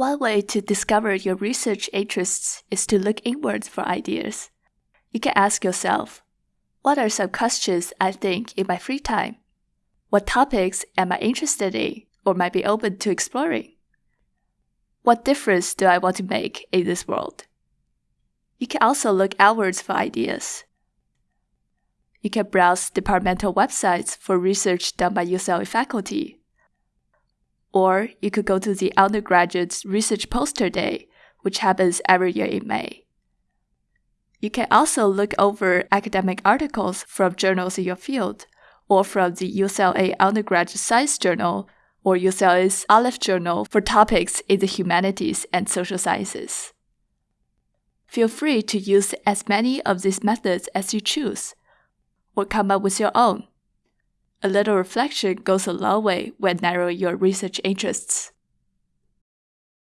One way to discover your research interests is to look inwards for ideas. You can ask yourself, what are some questions I think in my free time? What topics am I interested in or might be open to exploring? What difference do I want to make in this world? You can also look outwards for ideas. You can browse departmental websites for research done by UCLA faculty or you could go to the undergraduate's research poster day, which happens every year in May. You can also look over academic articles from journals in your field, or from the UCLA Undergraduate Science Journal or UCLA's Aleph Journal for topics in the humanities and social sciences. Feel free to use as many of these methods as you choose, or come up with your own. A little reflection goes a long way when narrowing your research interests.